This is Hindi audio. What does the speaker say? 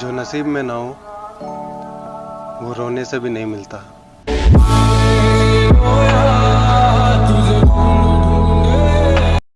जो नसीब में ना हो वो रोने से भी नहीं मिलता।